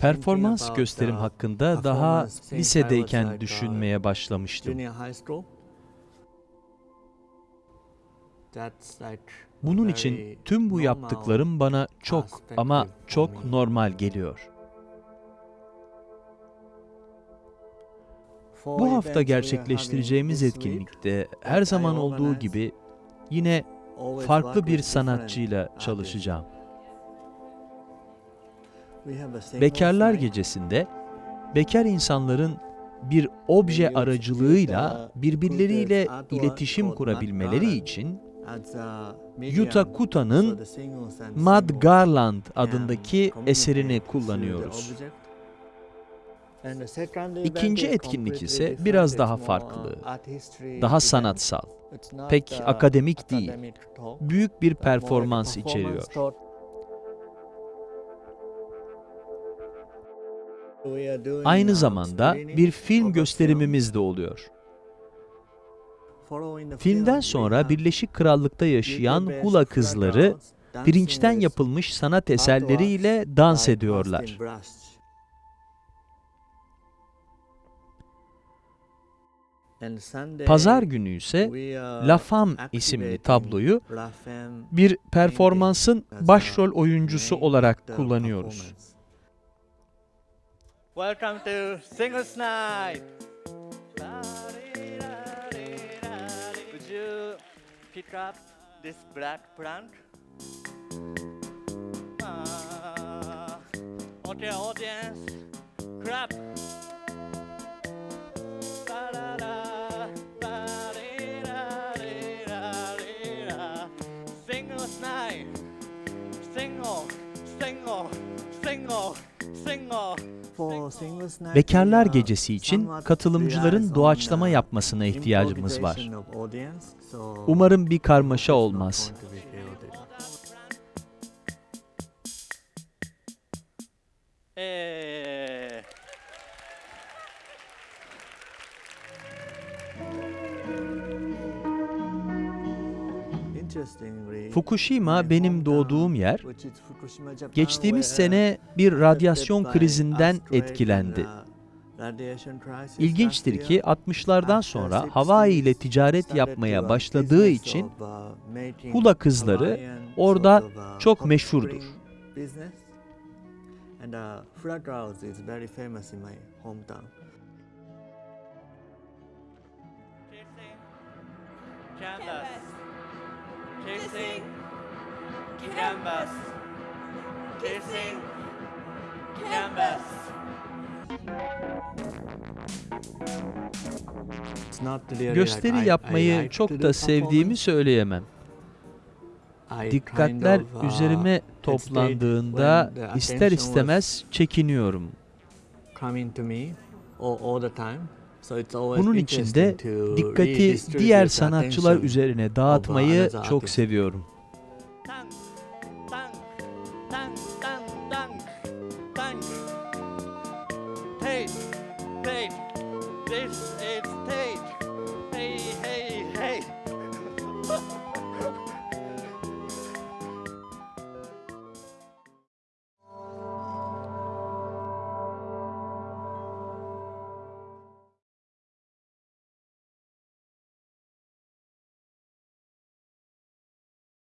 Performans gösterim hakkında daha lisedeyken düşünmeye başlamıştım. Bunun için tüm bu yaptıklarım bana çok ama çok normal geliyor. Bu hafta gerçekleştireceğimiz etkinlikte her zaman olduğu gibi yine farklı bir sanatçıyla çalışacağım. Bekarlar Gecesi'nde bekar insanların bir obje aracılığıyla birbirleriyle iletişim kurabilmeleri için Yuta Kuta'nın Mad Garland adındaki eserini kullanıyoruz. İkinci etkinlik ise biraz daha farklı, daha sanatsal, pek akademik değil, büyük bir performans içeriyor. Aynı zamanda bir film gösterimimiz de oluyor. Filmden sonra Birleşik Krallık'ta yaşayan hula kızları pirinçten yapılmış sanat eserleriyle dans ediyorlar. Pazar günü ise La Femme isimli tabloyu bir performansın başrol oyuncusu olarak kullanıyoruz. Welcome to Singles Night. Would you pick up this black plant? Ah, okay, audience, clap. Bekarlar Gecesi için katılımcıların doğaçlama yapmasına ihtiyacımız var. Umarım bir karmaşa olmaz. Fukushima benim doğduğum yer. Geçtiğimiz sene bir radyasyon krizinden etkilendi. İlginçtir ki 60'lardan sonra Hawaii ile ticaret yapmaya başladığı için hula kızları orada çok meşhurdur. And Kissing. Canvas. Kissing. Canvas. Gösteri yapmayı çok da sevdiğimi söyleyemem. Dikkatler uh, üzerime toplandığında ister istemez çekiniyorum. Bunun için de dikkati diğer sanatçılar üzerine dağıtmayı çok seviyorum. This